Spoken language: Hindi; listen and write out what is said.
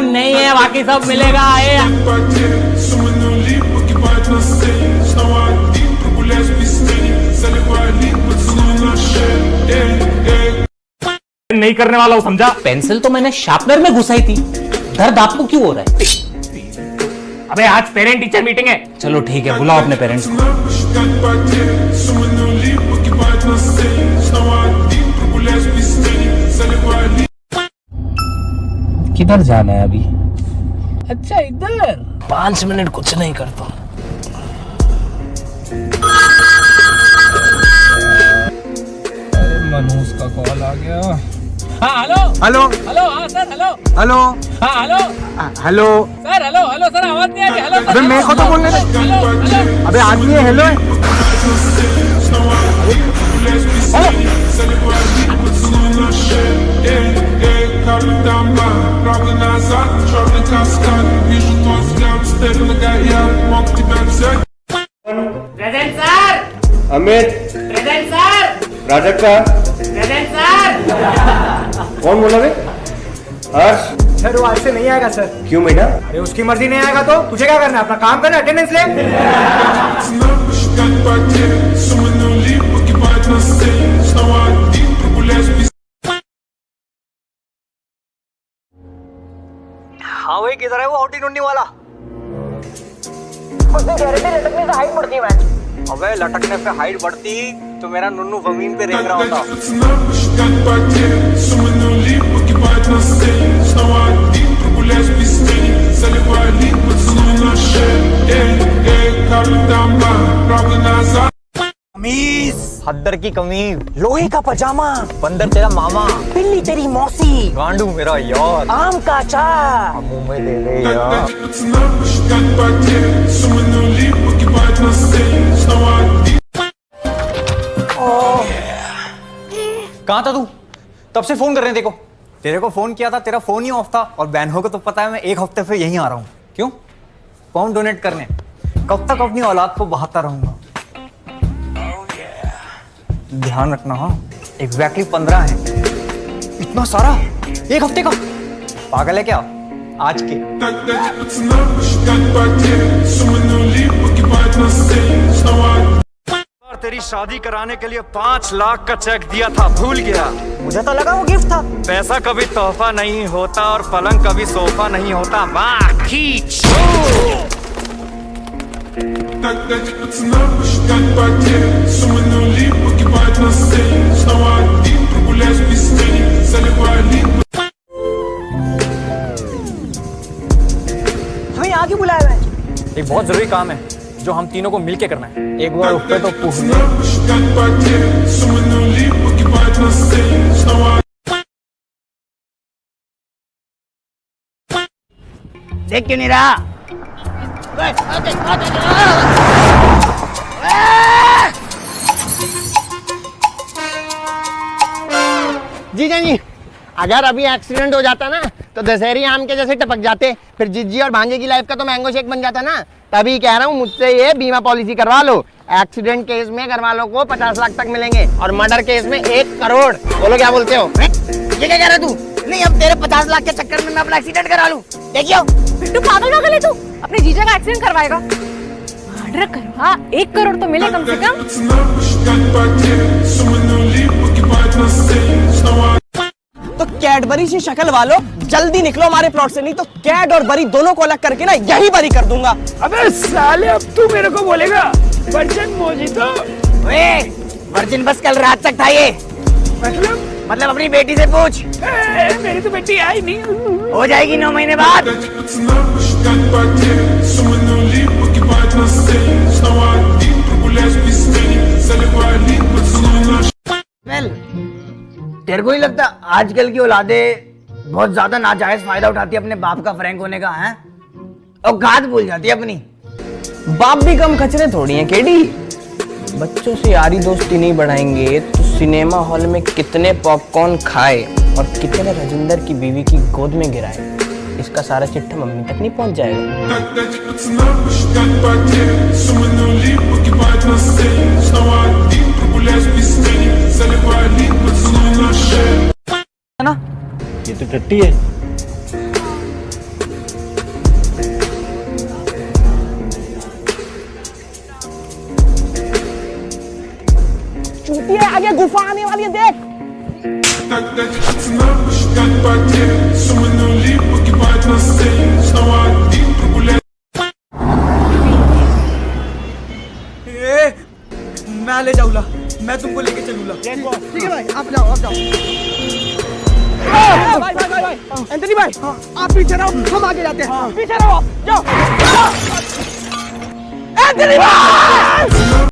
नहीं है बाकी सब मिलेगा ये। नहीं करने वाला हूँ समझा? पेंसिल तो मैंने शार्पनर में घुसाई थी। दर्द आपको क्यों हो रहा है? अबे आज पेरेंट टीचर मीटिंग है। चलो ठीक है बुलाओ अपने पेरेंट्स को। किधर जाना है अभी? अच्छा इधर। पाँच मिनट कुछ नहीं करता अरे मनोज का कॉल आ गया। हाँ हेलो। हेलो। हेलो हाँ सर हेलो। हेलो। हाँ hello. Hello. Sir hello hello sir आवाज़ नहीं आ रही। हेलो अबे मेरे को तो बोलने दे। Hello hello. अबे आदमी है हेलो। है present sir Amit present sir Prajakta present sir कौन बोला बे हर्ष। सर वो आज से नहीं आएगा सर क्यों बेटा अरे उसकी मर्ज़ी नहीं आएगा तो तुझे क्या करना है? अपना काम करना अटेंडेंस ले? किधर है वो औटी नुन्नी वाला? उसने गारंटी लटकने से हाइट बढ़ती है मैच अबे लटकने पे हाइट बढ़ती तो मेरा नुन्नू ज़मीन पे रेंग रहा होता। हद्दर की कमीज लोहे का पजामा बंदर तेरा मामा बिल्ली तेरी मौसी गांडू मेरा यार। आम का अचार। मुँह में यार। कहाँ था तू? तब से फ़ोन कर रहे हैं देखो। तेरे को फ़ोन किया था तेरा फ़ोन ही ऑफ़ था और बैनहो को तो पता है मैं एक हफ़्ते से यहीं आ रहा हूँ। क्यों? पाउंड डोनेट करने? कब तक अपनी औलाद को बहाता रहूँगा? ध्यान रखना हाँ। एग्जैक्टली पंद्रह है। इतना सारा? एक हफ़्ते का? पागल है क्या? आज के। तेरी शादी कराने के लिए पाँच लाख का चेक दिया था भूल गया। मुझे तो लगा वो गिफ्ट था। पैसा कभी तोहफा नहीं होता और पलंग कभी सोफा नहीं होता। वाह खींच। हमें यहाँ क्यों बुलाया है? एक बहुत ज़रूरी काम है जो हम तीनों को मिलके करना है। एक बार उठ पे तो देख क्यों नहीं रहा? जीजा जी अगर अभी एक्सीडेंट हो जाता ना तो दशहरी आम के जैसे टपक जाते। फिर जिज्जी और भांजे की लाइफ का तो मैंगो शेक बन जाता ना। तभी कह रहा हूँ, मुझसे ये बीमा पॉलिसी करवा लो। एक्सीडेंट केस में घर वालों को पचास लाख तक मिलेंगे और मर्डर केस में एक करोड़। बोलो क्या बोलते हो? ये क्या कह रहा तू? नहीं अब तेरे पचास लाख के चक्कर में मैं अपना एक्सीडेंट करा लूँ। देखियो। बिट्टू पागल पागल है तू? अपने जीजा का एक्सीडेंट करवाएगा। मर्डर करवा एक करोड़ तो मिले कम से कम। तो कैडबरी से शक्ल वालों जल्दी निकलो हमारे प्लॉट से नहीं तो कैड और बरी दोनों को अलग करके ना यही बरी कर दूँगा। अबे साले अब तू मेरे को बोलेगा वर्जन मोजी तो वर्जिन बस कल रात तक था ये। मतलब मतलब अपनी बेटी से पूछ। ए, मेरी तो बेटी आई नहीं। हो जाएगी नौ महीने बाद। तेरे को नहीं लगता आजकल की औलादें बहुत ज़्यादा नाजायज फ़ायदा उठाती है अपने बाप का फ्रैंक होने का है? और घात भूल जाती है अपनी। बाप भी कम खचरे थोड़ी है केडी? बच्चों से यारी दोस्ती नहीं बढ़ाएँगे सिनेमा हॉल में कितने पॉपकॉर्न खाए और कितने राजिंदर की बीवी की गोद में गिराए। इसका सारा चिट्ठा मम्मी तक नहीं पहुँच जाएगा। ना? ये तो टट्टी है। चूतिया आगे गुफा आने वाली है देख Так дать пацанам посчитать потери Суммы нули погибают на сцене Снова один прогулять मैं ले जाऊंगा मैं तुमको लेके चलूंगा ठीक है भाई आप जाओ आप जाओ भाई भाई भाई भाई एंथनी भाई आप पीछे रहो हम आगे जाते हैं पीछे रहो जाओ एंथनी भाई